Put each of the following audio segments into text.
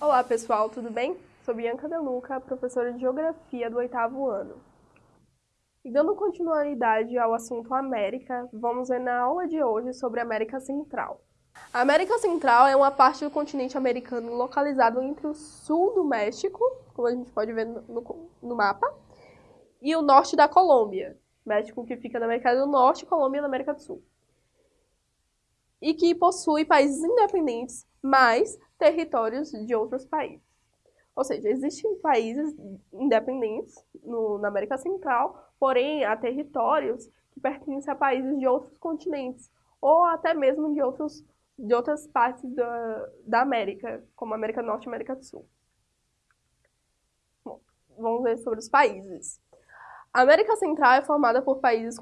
Olá pessoal, tudo bem? Sou Bianca Deluca, professora de Geografia do oitavo ano. E dando continuidade ao assunto América, vamos ver na aula de hoje sobre América Central. A América Central é uma parte do continente americano localizado entre o sul do México, como a gente pode ver no, no mapa, e o norte da Colômbia. México que fica na América do Norte e Colômbia na América do Sul. E que possui países independentes, mais territórios de outros países. Ou seja, existem países independentes no, na América Central, porém há territórios que pertencem a países de outros continentes, ou até mesmo de, outros, de outras partes da, da América, como América Norte e América do Sul. Bom, vamos ver sobre os países. A América Central é formada por países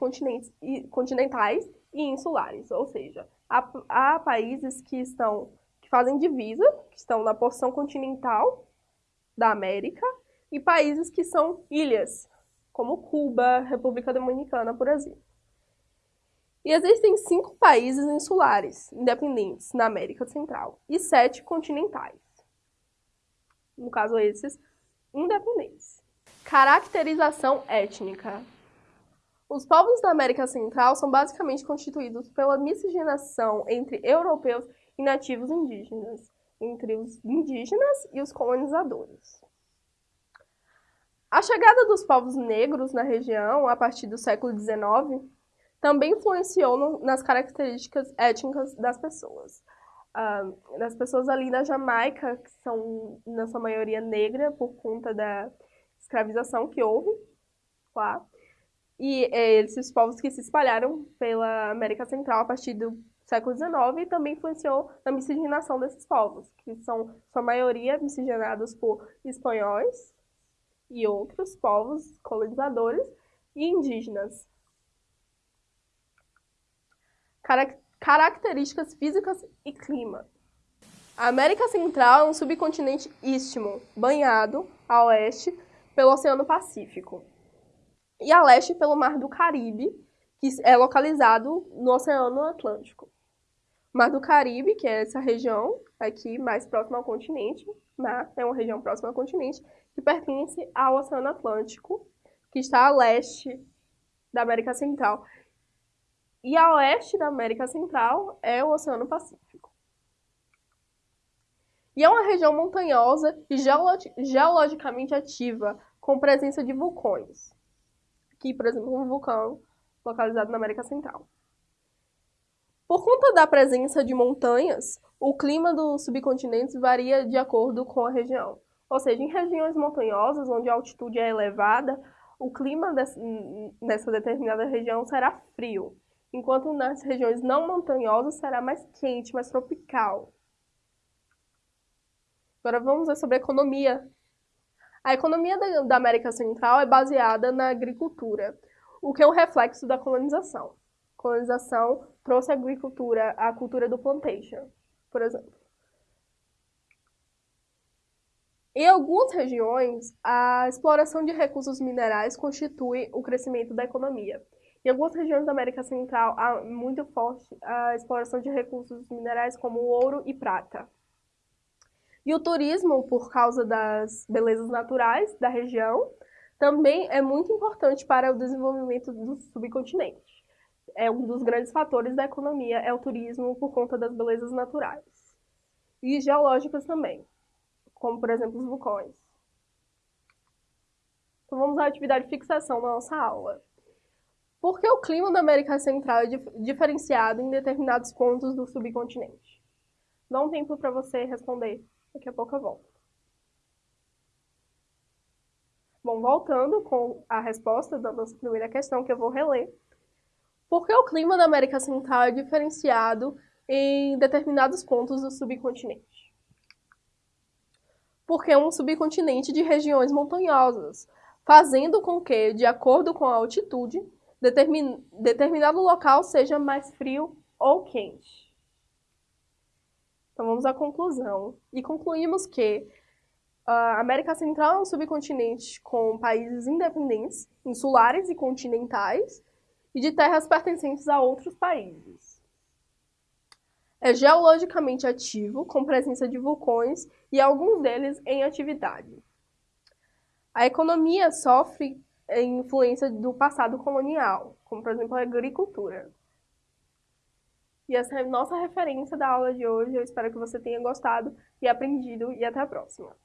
continentais e insulares, ou seja, há, há países que estão que fazem divisa, que estão na porção continental da América, e países que são ilhas, como Cuba, República Dominicana, por exemplo. E existem cinco países insulares independentes na América Central e sete continentais. No caso, esses independentes. Caracterização étnica. Os povos da América Central são basicamente constituídos pela miscigenação entre europeus e nativos indígenas, entre os indígenas e os colonizadores. A chegada dos povos negros na região a partir do século XIX também influenciou no, nas características étnicas das pessoas. Uh, das pessoas ali na Jamaica, que são, na sua maioria, negra por conta da escravização que houve lá. E é, esses povos que se espalharam pela América Central a partir do século XIX e também influenciou na miscigenação desses povos, que são, sua maioria, miscigenados por espanhóis e outros povos colonizadores e indígenas. características físicas e clima. A América Central é um subcontinente istmo, banhado a oeste pelo Oceano Pacífico e a leste pelo Mar do Caribe, que é localizado no Oceano Atlântico. Mar do Caribe, que é essa região aqui mais próxima ao continente, né? é uma região próxima ao continente, que pertence ao Oceano Atlântico, que está a leste da América Central. E a oeste da América Central é o Oceano Pacífico. E é uma região montanhosa e geologicamente ativa, com presença de vulcões. Aqui, por exemplo, um vulcão localizado na América Central. Por conta da presença de montanhas, o clima dos subcontinentes varia de acordo com a região. Ou seja, em regiões montanhosas, onde a altitude é elevada, o clima nessa determinada região será frio, enquanto nas regiões não montanhosas será mais quente, mais tropical. Agora vamos ver sobre a economia. A economia da América Central é baseada na agricultura, o que é um reflexo da colonização. A colonização trouxe a agricultura, a cultura do plantation, por exemplo. Em algumas regiões, a exploração de recursos minerais constitui o crescimento da economia. Em algumas regiões da América Central, há muito forte a exploração de recursos minerais como ouro e prata. E o turismo, por causa das belezas naturais da região, também é muito importante para o desenvolvimento do subcontinente. É um dos grandes fatores da economia, é o turismo por conta das belezas naturais. E geológicas também, como por exemplo os vulcões. Então vamos à atividade de fixação da nossa aula. Por que o clima da América Central é diferenciado em determinados pontos do subcontinente? Dá um tempo para você responder. Daqui a pouco eu volto. Bom, voltando com a resposta da nossa primeira questão, que eu vou reler. Por que o clima da América Central é diferenciado em determinados pontos do subcontinente? Porque é um subcontinente de regiões montanhosas, fazendo com que, de acordo com a altitude, determin determinado local seja mais frio ou quente. Então vamos à conclusão. E concluímos que a América Central é um subcontinente com países independentes, insulares e continentais, e de terras pertencentes a outros países. É geologicamente ativo, com presença de vulcões e alguns deles em atividade. A economia sofre influência do passado colonial, como por exemplo a agricultura. E essa é a nossa referência da aula de hoje. Eu espero que você tenha gostado e aprendido. E até a próxima!